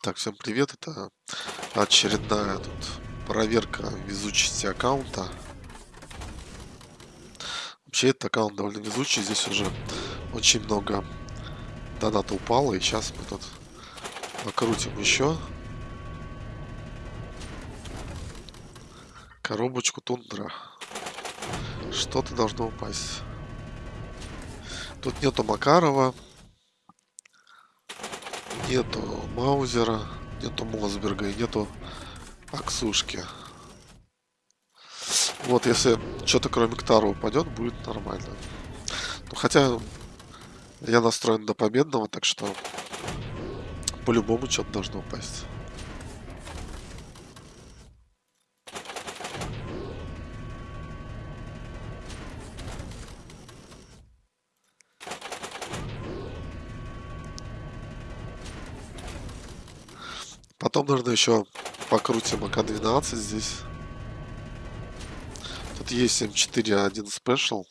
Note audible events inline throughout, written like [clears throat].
Так, всем привет. Это очередная тут проверка везучести аккаунта. Вообще этот аккаунт довольно везучий. Здесь уже очень много доната упало. И сейчас мы тут покрутим еще. Коробочку тундра. Что-то должно упасть. Тут нету Макарова. Нету Маузера. Нету Мосберга и нету Аксушки. Вот, если что-то кроме Ктара упадет, будет нормально. Ну, хотя я настроен до победного, так что по-любому что-то должно упасть. Потом, наверное, еще покрутим АК-12 здесь. Тут есть М4-1 Special.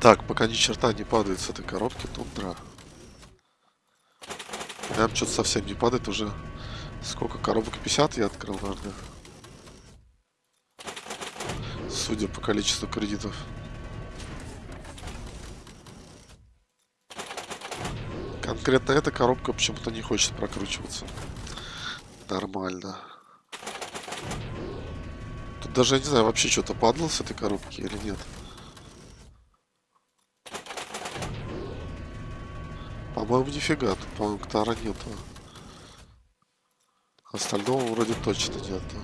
Так, пока ни черта не падает с этой коробки, тундра. Прям что-то совсем не падает уже. Сколько коробок? 50 я открыл, наверное. Судя по количеству кредитов. Конкретно эта коробка почему-то не хочет прокручиваться. Нормально. Тут даже, я не знаю, вообще что-то падало с этой коробки или нет. По-моему, нифига. Тут, по-моему, Ктара нету. Остального вроде точно нету.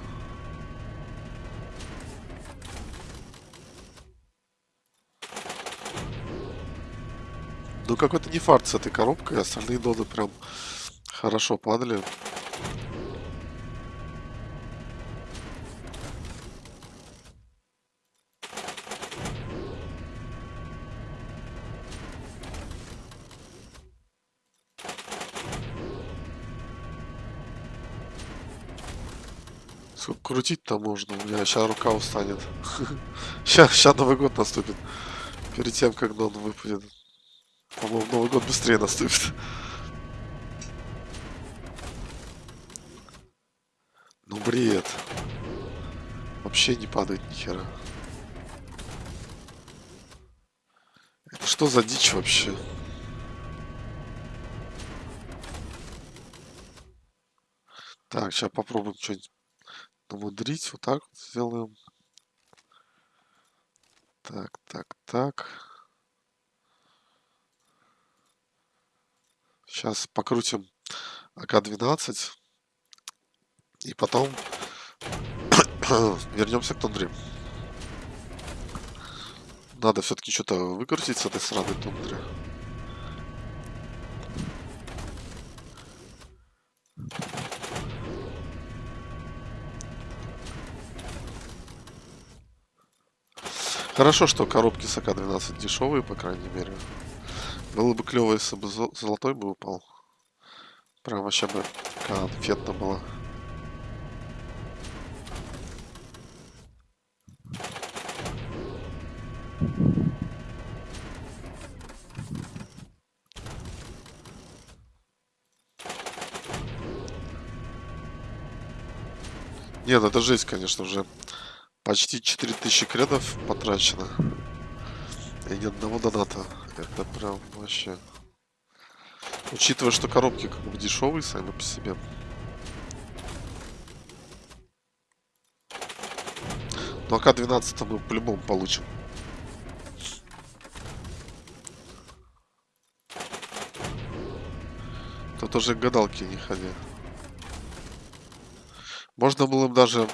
Ну, какой-то не фарт с этой коробкой. Остальные доды прям хорошо падали. Крутить-то можно? У меня сейчас рука устанет. [laughs] Сейчас Новый год наступит. Перед тем, как он выпадет. По-моему, Новый год быстрее наступит. Ну, бред. Вообще не падает ни хера. Это что за дичь вообще? Так, сейчас попробуем что-нибудь намудрить. Вот так вот сделаем. Так, так, так. Сейчас покрутим АК-12. И потом [coughs] вернемся к тундре. Надо все-таки что-то выкрутить с этой сраной тундры. Хорошо, что коробки с АК-12 дешевые, по крайней мере. Было бы клево, если бы золотой бы упал. Прям вообще бы конфетно было. Нет, это жесть, конечно же. Почти 4000 кредов потрачено. И ни одного доната. Это прям вообще... Учитывая, что коробки как бы дешевые сами по себе. Но АК-12 мы по-любому получим. Тут уже гадалки не ходи. Можно было бы даже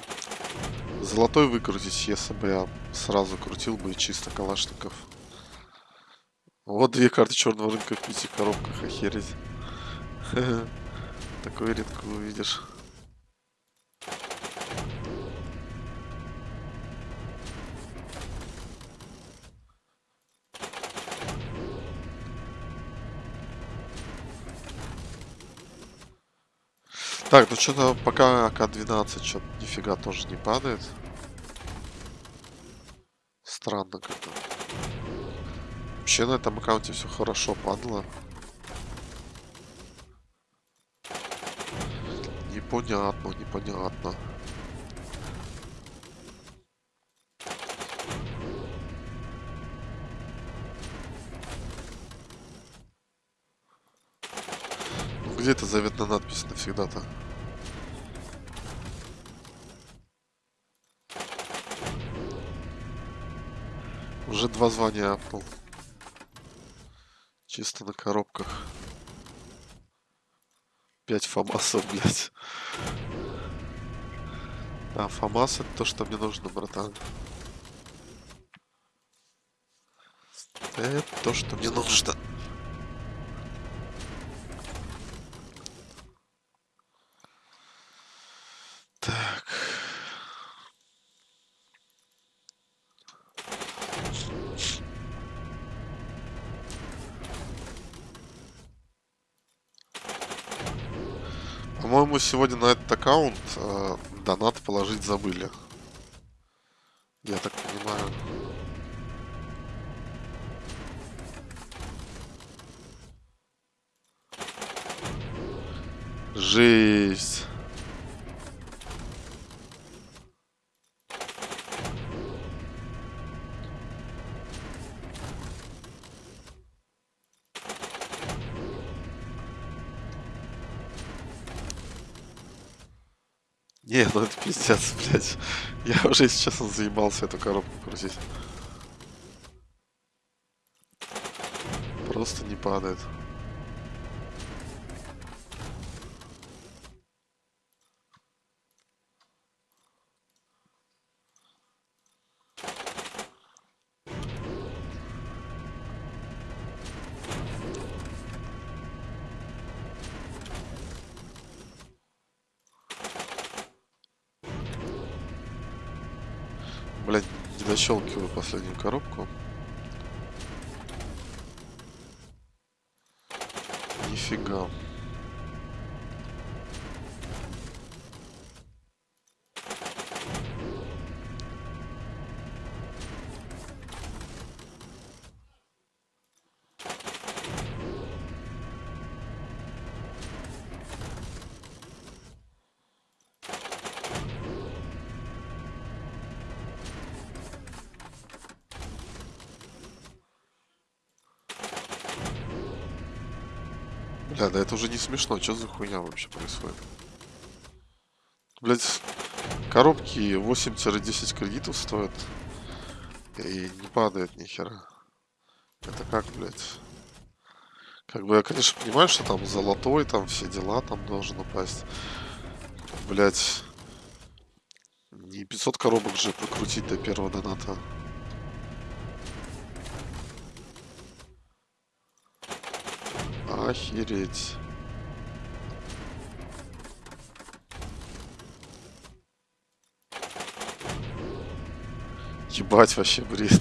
золотой выкрутить, если бы я сразу крутил бы чисто калашников. Вот две карты черного рынка в пяти коробках, охереть. [laughs] Такое редко увидишь. Так, ну что-то пока АК-12 что-то нифига тоже не падает. Странно как-то. Вообще на этом аккаунте все хорошо падало. Непонятно, непонятно. Где эта заветная надпись навсегда-то? Уже два звания апнул. Чисто на коробках. Пять фамасов, блядь. А, фамас это то, что мне нужно, братан. Это то, что мне нужно. По-моему, сегодня на этот аккаунт э, донат положить забыли. Я так понимаю. Жесть. Не, ну это пиздец, блядь. Я уже, честно, заебался эту коробку крутить. Просто не падает. Блять, не дощелкиваю последнюю коробку. Нифига. Бля, да это уже не смешно. Что за хуйня вообще происходит? Блять, коробки 8-10 кредитов стоят. И не падает ни хера. Это как, блядь? Как бы я, конечно, понимаю, что там золотой, там все дела там должен упасть. Блять. Не 500 коробок же прокрутить до первого доната. Охереть. Ебать вообще бред.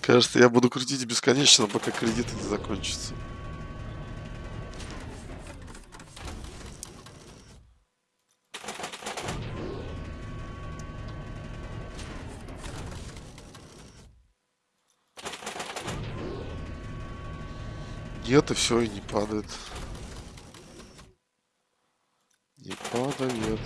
Кажется, я буду крутить бесконечно, пока кредиты не закончатся. Нет, и все, и не падает. Не падает.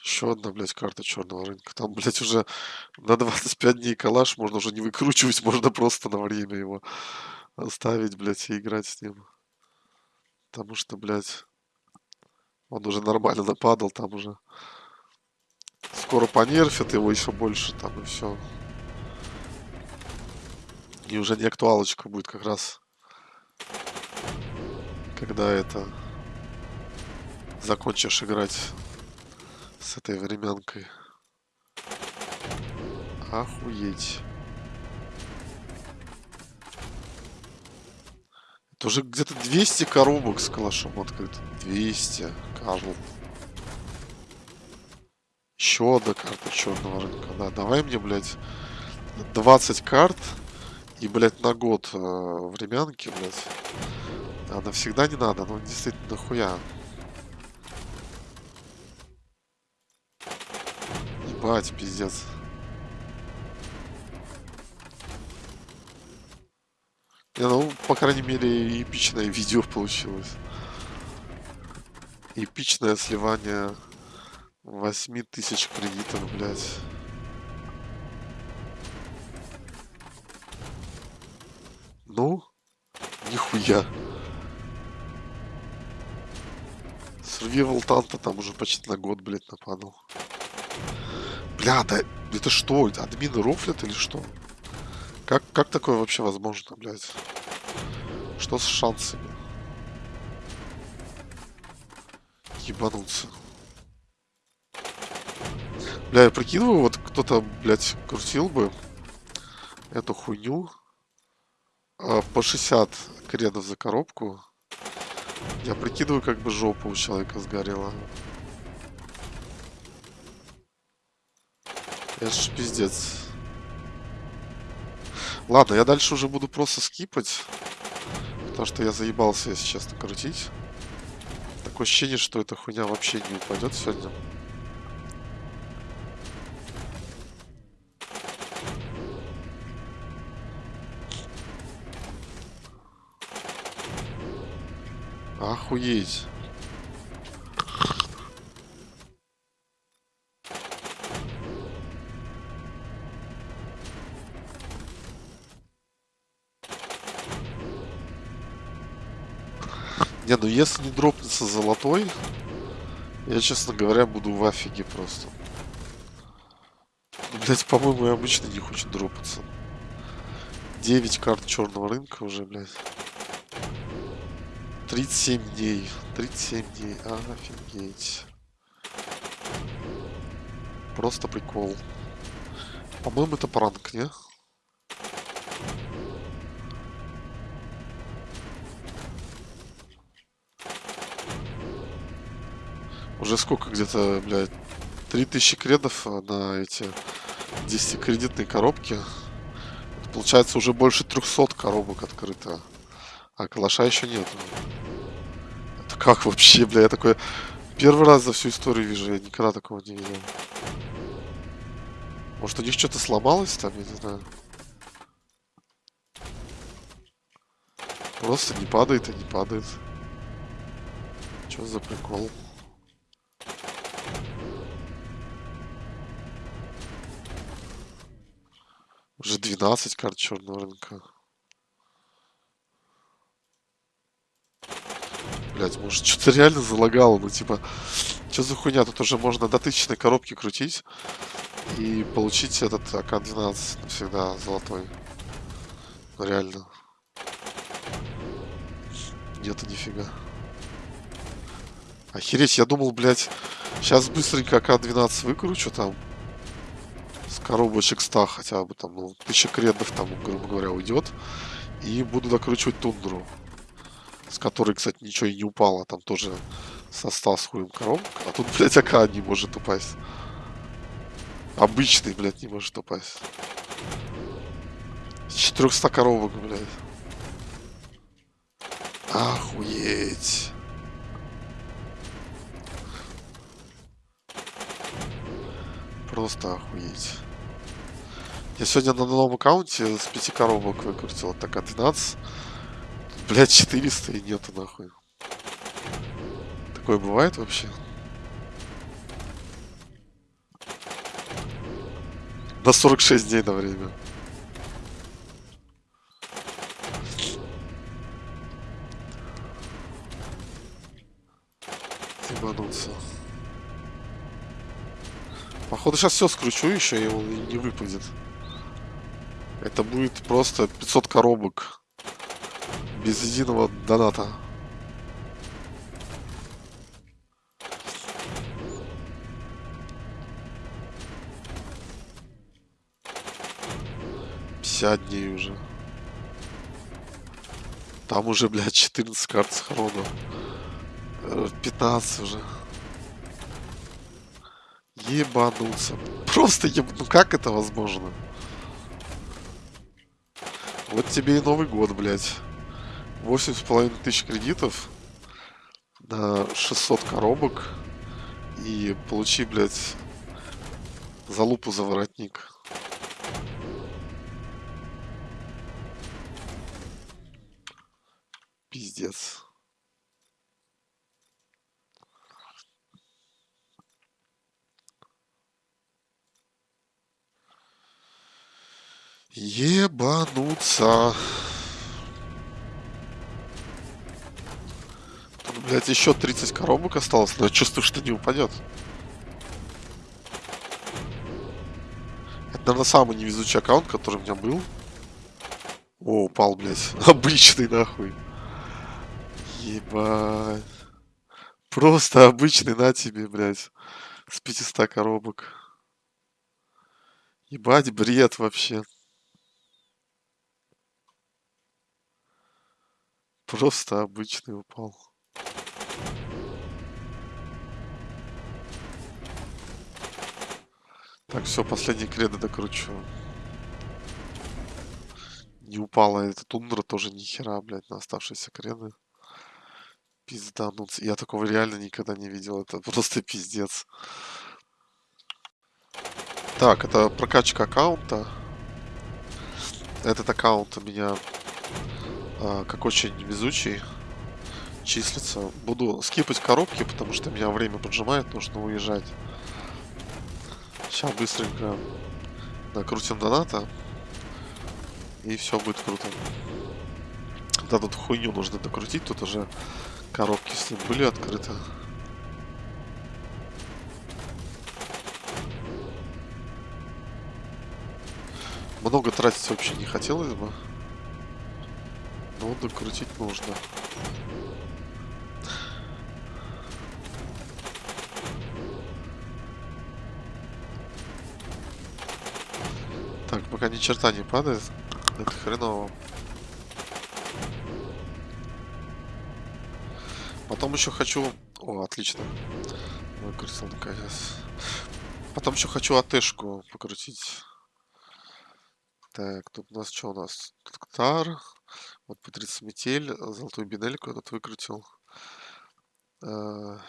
Еще одна, блядь, карта черного рынка. Там, блядь, уже на 25 дней калаш можно уже не выкручивать, [laughs] можно просто на время его оставить, блядь, и играть с ним. Потому что, блядь, он уже нормально нападал, там уже скоро понерфят его еще больше, там и все. И уже не актуалочка будет как раз. Когда это закончишь играть с этой временкой. Охуеть. Это уже где-то 200 коробок с калашом открыто. 200, Карл. Еще одна карта черного рынка. Да, давай мне, блядь, 20 карт И, блядь, на год э, времянки, блядь. А навсегда не надо, ну действительно нахуя. Ебать, пиздец. Не, ну, по крайней мере, эпичное видео получилось. Эпичное сливание 8 тысяч кредитов, блядь. Ну, нихуя. Survival Танта там уже почти на год, блядь, нападал. Бля, да это что? Админы рофлят или что? Как, как такое вообще возможно, блядь? Что с шансами? Ебануться. Бля, я прикидываю, вот кто-то, блядь, крутил бы эту хуйню по 60 кредов за коробку. Я прикидываю, как бы жопа у человека сгорела. Это ж пиздец. Ладно, я дальше уже буду просто скипать. Потому что я заебался, если честно, крутить. Такое ощущение, что эта хуйня вообще не упадет сегодня. Охуеть. Не, ну если не дропнется золотой, я, честно говоря, буду в афиге просто. Ну, блять, по-моему, обычно не хочет дропаться. 9 карт черного рынка уже, блядь. 37 дней. 37 дней. А, офигеть. Просто прикол. По-моему, это пранк, не? Уже сколько где-то, блядь, 3000 кредов на эти 10 кредитные коробки. Получается уже больше 300 коробок открыто. А калаша еще нет. Это как вообще, бля, я такой первый раз за всю историю вижу, я никогда такого не видел. Может у них что-то сломалось там, я не знаю. Просто не падает и не падает. Что за прикол? Уже 12 карт черного рынка. Блять, может, что-то реально залагало, ну, типа, что за хуйня? Тут уже можно до тысячной коробки крутить и получить этот АК-12 навсегда золотой. Ну, реально. Нету нифига. Охереть, я думал, блядь, сейчас быстренько АК-12 выкручу там коробочек 100 хотя бы, там, ну, тысяча кредов там, грубо говоря, уйдет. И буду докручивать тундру, с которой, кстати, ничего и не упало, там тоже со 100 с хуем коробок. А тут, блядь, АК не может упасть. Обычный, блядь, не может упасть. С 400 коробок, блядь. Охуеть. Просто охуеть. Я сегодня на новом аккаунте с 5 коробок выкрутил. Так, а 12. Блять, 400 и нету нахуй. Такое бывает вообще? На 46 дней на время. Ебануться. Походу сейчас все скручу еще, и он не выпадет. Это будет просто 500 коробок. Без единого доната. Пятьдесят дней уже. Там уже, блядь, 14 карт схрона. 15 уже. Ебануться. Просто еб... Ну как это возможно? Вот тебе и Новый год, блядь. Восемь с половиной тысяч кредитов на 600 коробок. И получи, блядь, залупу за воротник. Пиздец. Ебануться. Тут, блядь, еще 30 коробок осталось, но я чувствую, что не упадет. Это, наверное, самый невезучий аккаунт, который у меня был. О, упал, блядь. [laughs] Обычный, нахуй. Ебать. Просто обычный на тебе, блядь. С 500 коробок. Ебать, бред вообще. Просто обычный упал. Так, все, последний кредо докручу. Не упала эта тундра тоже ни хера, блядь, на оставшиеся креды. Пиздануться. Я такого реально никогда не видел. Это просто пиздец. Так, это прокачка аккаунта. Этот аккаунт у меня а, как очень везучий числится. Буду скипать коробки, потому что меня время поджимает, нужно уезжать. Сейчас быстренько накрутим доната. И все будет круто. Да, тут хуйню нужно докрутить, тут уже коробки с ним были открыты. Много тратить вообще не хотелось бы. Но докрутить нужно. Пока ни черта не падает. Это хреново. Потом еще хочу... О, отлично. Выкрутил наконец. Потом еще хочу АТшку покрутить. Так, тут у нас что у нас? Тут Ктар. Вот Патриция Метель, э, золотую бинельку этот выкрутил. Э,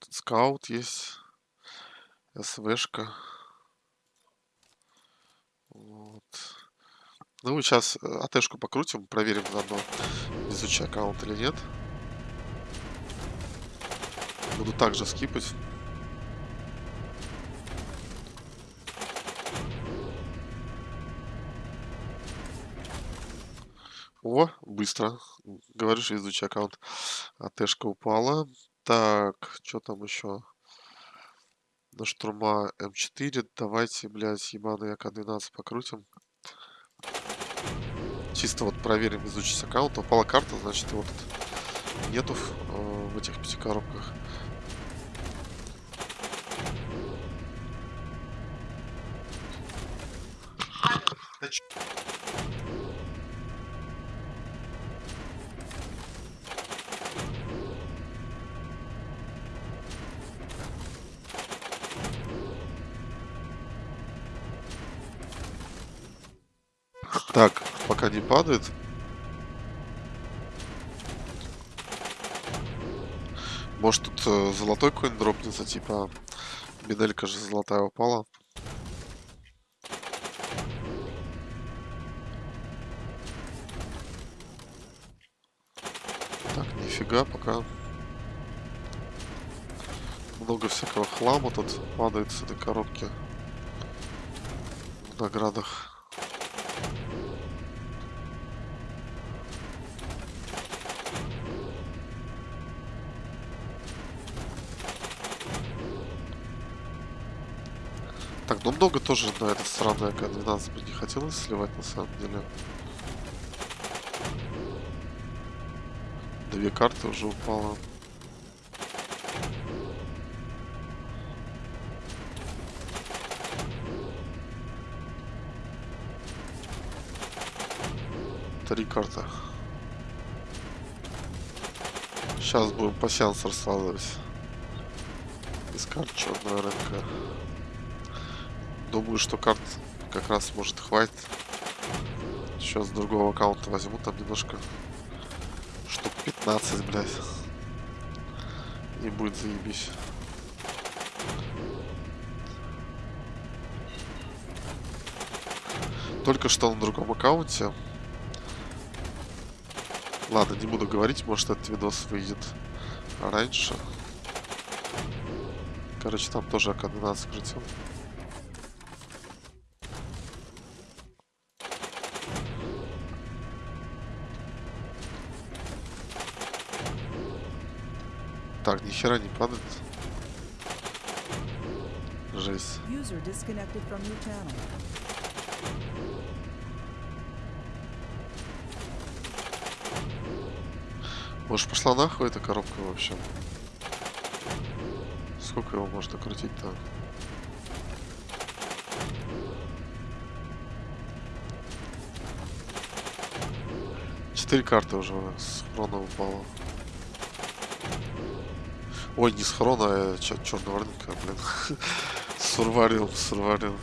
тут скаут есть. СВшка. Вот. Ну, сейчас э, АТшку покрутим, проверим заодно, везучий аккаунт или нет. Буду также скипать. О, быстро. Говоришь, везучий аккаунт. АТшка упала. Так, что там еще? На штурма М4. Давайте, блядь, ебаный АК-12 покрутим. Чисто вот проверим изучить аккаунт. Упала карта, значит тут нету в, э, в этих пяти коробках. Не падает. Может тут э, золотой какой-нибудь дропнется, типа медалька же золотая упала. Так, нифига, пока много всякого хлама тут падает с этой коробки в наградах. Так, ну много тоже на это сраное К-12 бы не хотелось сливать на самом деле. Две карты уже упало. Три карты. Сейчас будем по сеансу раскладывать. Искать черного рынка. Думаю, что карт как раз может хватит. Сейчас другого аккаунта возьму, там немножко штук 15, блядь. И будет заебись. Только что на другом аккаунте. Ладно, не буду говорить, может этот видос выйдет раньше. Короче, там тоже АК-12 крутил. Так, ни хера не падает. Жесть. Может пошла нахуй эта коробка вообще? Сколько его можно крутить-то? Четыре карты уже с хрона упало. Ой, не с хрона, а чё, черного рынка, блин. [laughs] Сурварил, сурварил.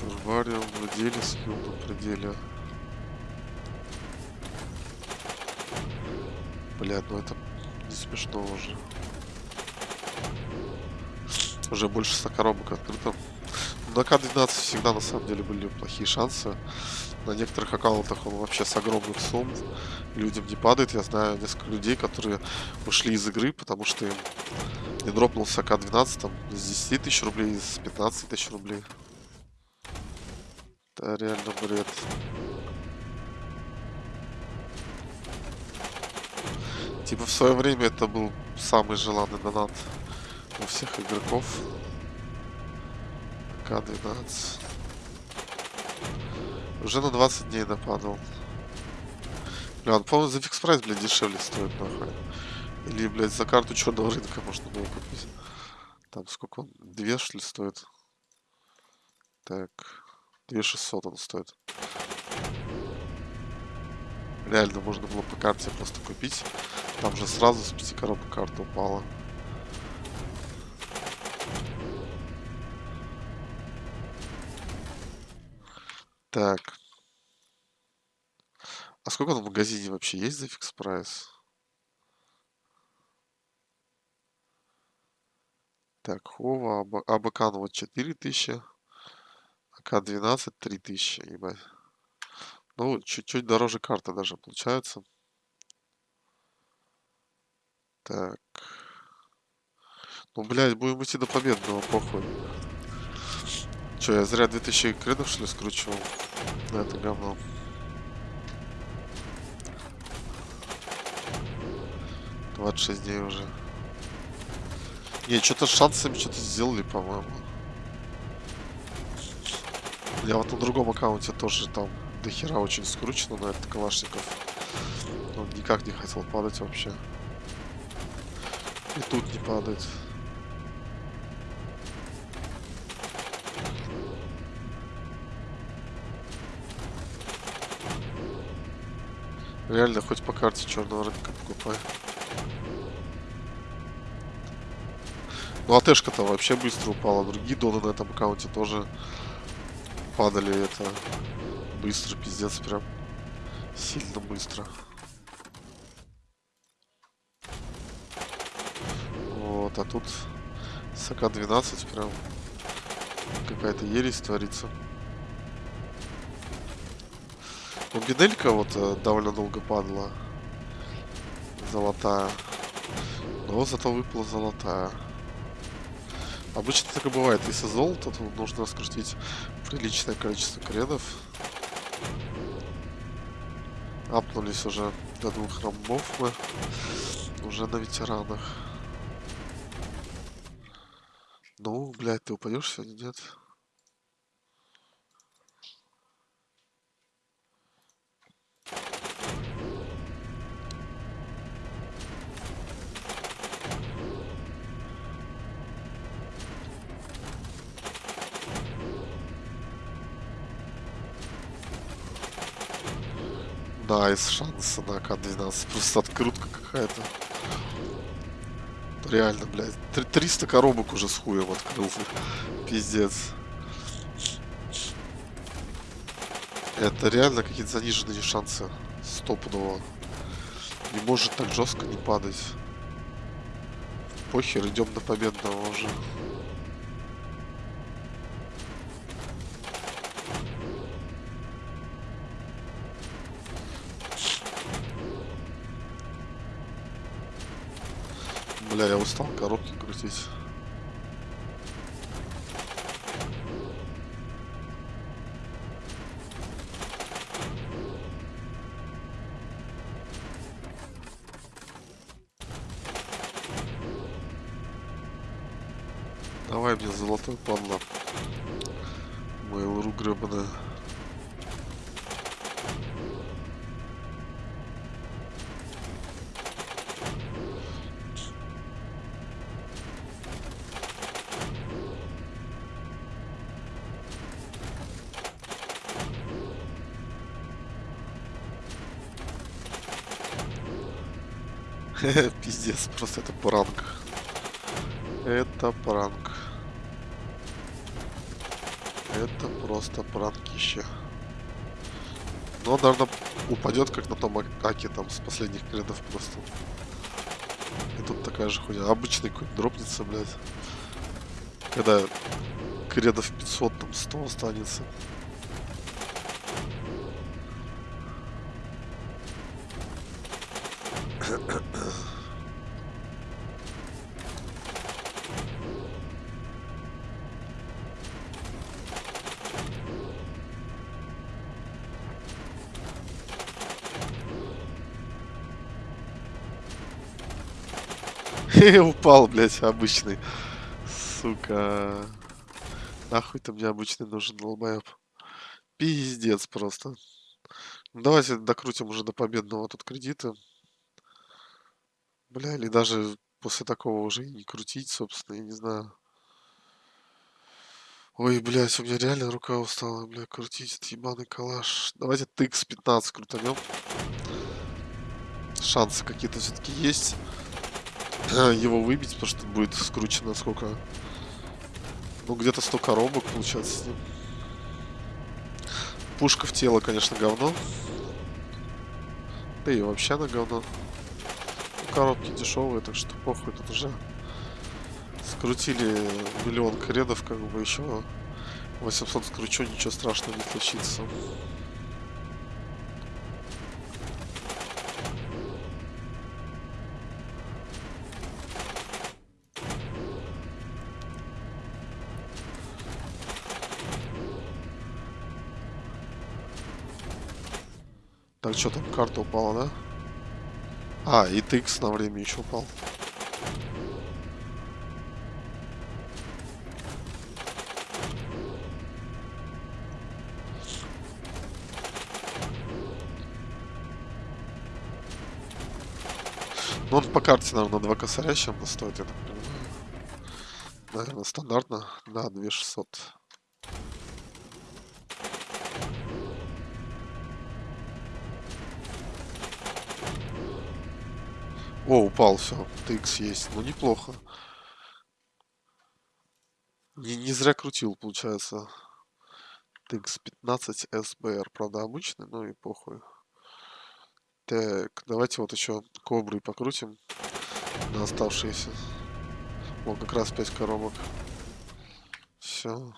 Сурварил, владели, скилл на пределе. Блядь, ну это не смешно уже. Уже больше 100 коробок открыто. На К-12 всегда на самом деле были плохие шансы. На некоторых аккаунтах он вообще с огромных сумм людям не падает. Я знаю несколько людей, которые ушли из игры, потому что им не дропнулся К-12 там с 10 тысяч рублей, с 15 тысяч рублей. Это реально бред. Типа в свое время это был самый желанный донат у всех игроков. К-12. Уже на 20 дней нападал. Бля, он, по-моему, за фикс прайс, блядь, дешевле стоит, нахуй. Или, блядь, за карту черного рынка можно было купить. Там сколько он? Две, что ли, стоит? Так. 2600 он стоит. Реально можно было по карте просто купить. Там же сразу с 5 коробок карта упала. Так. А сколько на магазине вообще есть за фикс прайс? Так, Хова, Аба- Абакан вот 4000. АК-12 3000, ебать. Ну, чуть-чуть дороже карта даже получается. Так. Ну, блядь, будем идти до победного, похуй. Че, я зря 2000 кредов, что ли, скручивал? На это говно. Двадцать шесть дней уже. Не, что-то с шансами что-то сделали, по-моему. Я вот на другом аккаунте тоже там до хера очень скручено на этот калашников. Он никак не хотел падать вообще. И тут не падает. Реально, хоть по карте черного рынка покупай. Ну, а тэшка-то вообще быстро упала. Другие доны на этом аккаунте тоже падали это быстро, пиздец, прям сильно быстро. Вот, а тут с АК-12 прям какая-то ересь творится. Ну, бинелька вот э, довольно долго падала. Золотая. Но зато выпала золотая. Обычно так и бывает. Если золото, то нужно скрутить приличное количество кредов. Апнулись уже до двух рамбов мы. Уже на ветеранах. Ну, блядь, ты упадешь сегодня, нет? Nice, шансы на К-12. Просто открутка какая-то. Реально, блядь. Три- 300 коробок уже с хуем открыл. Пиздец. Это реально какие-то заниженные шансы. Стопудово. Не может так жестко не падать. Похер, идем до победного уже. Бля, я устал коробки крутить. Давай мне золотой падла. Mail.ru гребаная. [laughs] Пиздец, просто это пранк. Это пранк. Это просто пранкище. Но наверное, упадет, как на том ак- аке там с последних кредов просто. И тут такая же хуйня. Обычный какой-то блядь. Когда кредов 500, там 100 останется. [laughs] Упал, блядь, обычный. Сука. Нахуй ты мне обычный нужен, долбоеб. Пиздец просто. Ну, давайте докрутим уже до победного тут кредита. Бля, или даже после такого уже и не крутить, собственно, я не знаю. Ой, блядь, у меня реально рука устала, бля, крутить этот ебаный калаш. Давайте тыкс 15 крутанем. Шансы какие-то все-таки есть [clears throat] его выбить, потому что будет скручено сколько? Ну, где-то 100 коробок получается с ним. Пушка в тело, конечно, говно. Да и вообще она говно. Коробки дешевые, так что похуй, тут уже скрутили миллион кредов, как бы еще 800 скручу, ничего страшного не случится. Что там, карта упала, да? А, и TX на время еще упал. Ну, он по карте, наверное, на 2 косаря чем-то стоит, я так понимаю. Наверное, стандартно на 2600. О, упал, все. TX есть. Ну, неплохо. Не, не зря крутил, получается. TX 15 SBR. Правда, обычный, ну и похуй. Так, давайте вот еще кобры покрутим на оставшиеся. Вот как раз 5 коробок. Все.